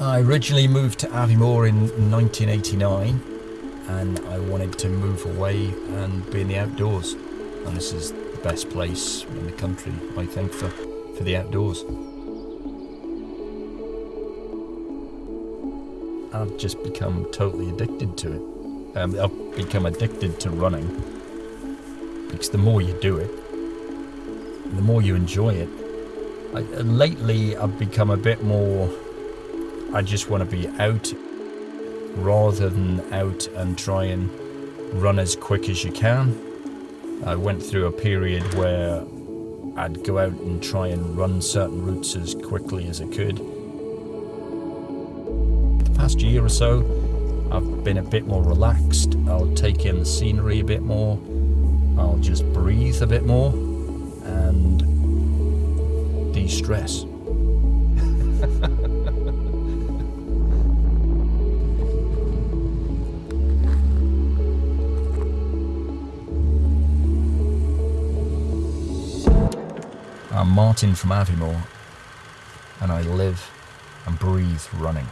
I originally moved to Aviemore in 1989 and I wanted to move away and be in the outdoors. And this is the best place in the country, I think, for, for the outdoors. I've just become totally addicted to it. Um, I've become addicted to running because the more you do it, the more you enjoy it. I, lately, I've become a bit more. I just want to be out rather than out and try and run as quick as you can. I went through a period where I'd go out and try and run certain routes as quickly as I could. The past year or so, I've been a bit more relaxed. I'll take in the scenery a bit more. I'll just breathe a bit more and de-stress. I'm Martin from Aviemore, and I live and breathe running.